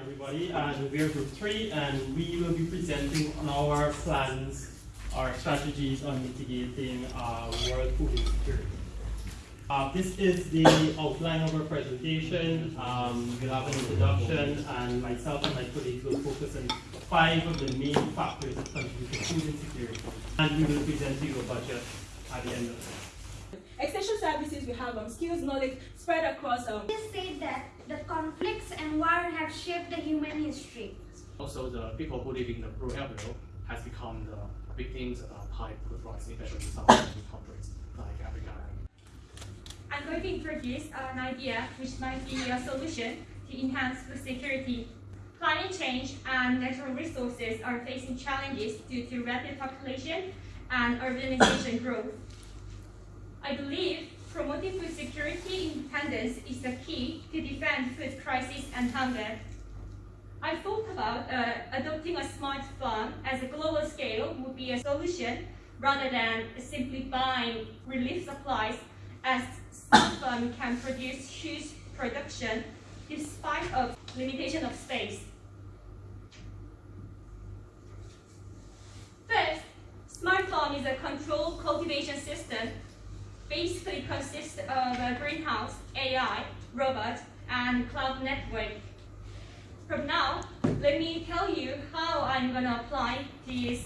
everybody, and we're group three, and we will be presenting on our plans, our strategies on mitigating uh, world food insecurity. Uh, this is the outline of our presentation. Um, we'll have an introduction, and myself and my colleagues will focus on five of the main factors that contribute to food insecurity. And we will present to you a budget at the end of it. Extension services we have um, skills, knowledge spread across um, It is said that the conflicts and war have shaped the human history. Also, the people who live in the rural area has become the victims of high food prices, especially in some countries like Africa. I'm going to introduce an idea which might be a solution to enhance food security. Climate change and natural resources are facing challenges due to rapid population and urbanization growth. I believe promoting food security independence is the key to defend food crisis and hunger. I thought about uh, adopting a smart farm as a global scale would be a solution rather than simply buying relief supplies as smart farm can produce huge production despite of limitation of space. First, smart farm is a controlled cultivation system basically consists of a greenhouse, AI, robot, and cloud network. From now, let me tell you how I'm going to apply this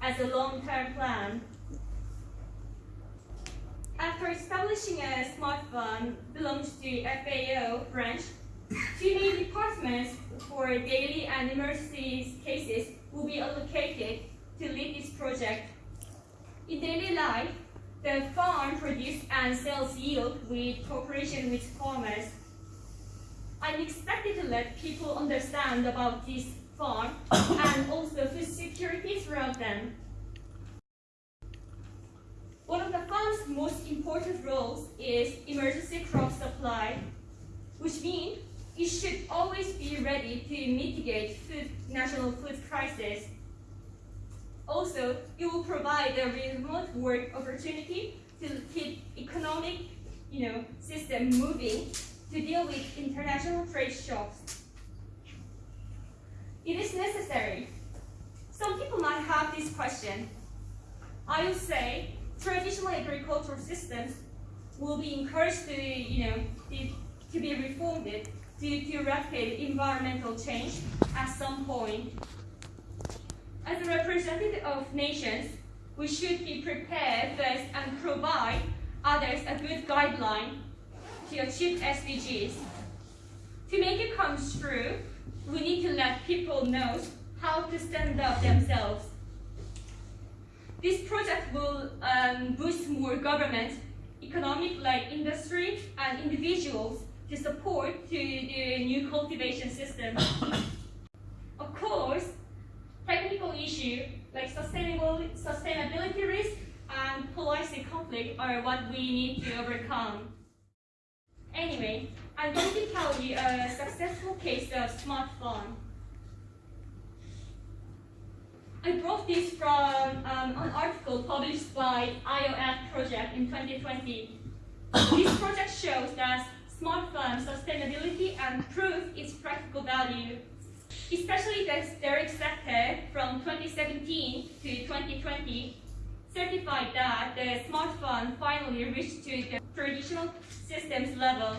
as a long-term plan. After establishing a smart farm belongs to FAO branch, two departments for daily and emergency cases will be allocated to lead this project. In daily life, the farm produces and sells yield with cooperation with farmers. I'm expected to let people understand about this farm and also food security throughout them. One of the farm's most important roles is emergency crop supply, which means it should always be ready to mitigate food, national food crisis. Also, it will provide a remote work opportunity to keep economic you know, system moving to deal with international trade shocks. It is necessary. Some people might have this question. I would say traditional agricultural systems will be encouraged to, you know, to, to be reformed due to rapid environmental change at some point. As a representative of nations, we should be prepared first and provide others a good guideline to achieve SDGs. To make it come true, we need to let people know how to stand up themselves. This project will um, boost more government, economic like industry, and individuals to support to the new cultivation system. of course, technical issue like sustainable, sustainability risk and policy conflict are what we need to overcome. Anyway, I'm going to tell you a successful case of smart farm. I brought this from um, an article published by IOF project in 2020. this project shows that smart farm sustainability and proof its practical value especially the dairy sector from 2017 to 2020 certified that the smart farm finally reached to the traditional systems level.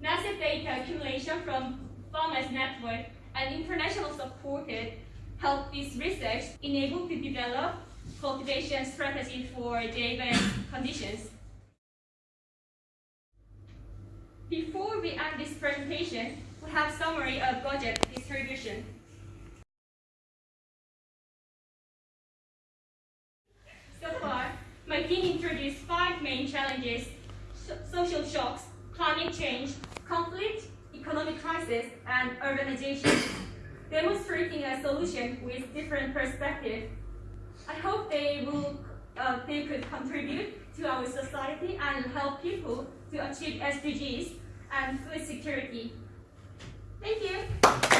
Massive data accumulation from farmers network and international supported helped this research enable to develop cultivation strategy for diverse conditions. Before we end this presentation, we have summary of budget distribution. Five main challenges, social shocks, climate change, conflict, economic crisis, and urbanization, demonstrating a solution with different perspectives. I hope they will uh, they could contribute to our society and help people to achieve SDGs and food security. Thank you.